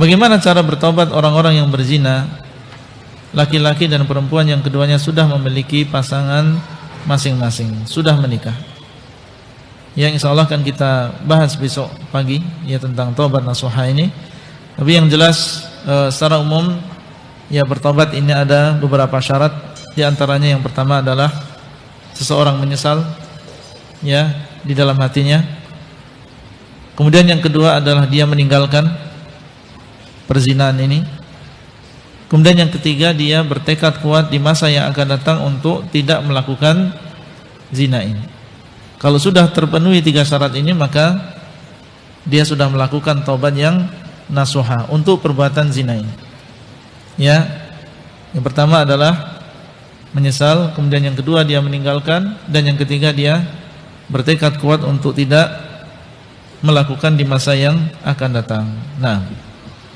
Bagaimana cara bertobat orang-orang yang berzina? Laki-laki dan perempuan yang keduanya sudah memiliki pasangan masing-masing Sudah menikah. Yang insya Allah akan kita bahas besok pagi Ya tentang tobat nasuha ini. Tapi yang jelas e, secara umum Ya bertobat ini ada beberapa syarat. Di antaranya yang pertama adalah Seseorang menyesal Ya di dalam hatinya. Kemudian yang kedua adalah dia meninggalkan perzinahan ini. Kemudian yang ketiga dia bertekad kuat di masa yang akan datang untuk tidak melakukan zina ini. Kalau sudah terpenuhi tiga syarat ini maka dia sudah melakukan taubat yang nasuha untuk perbuatan zina ini. Ya. Yang pertama adalah menyesal, kemudian yang kedua dia meninggalkan dan yang ketiga dia bertekad kuat untuk tidak melakukan di masa yang akan datang. Nah,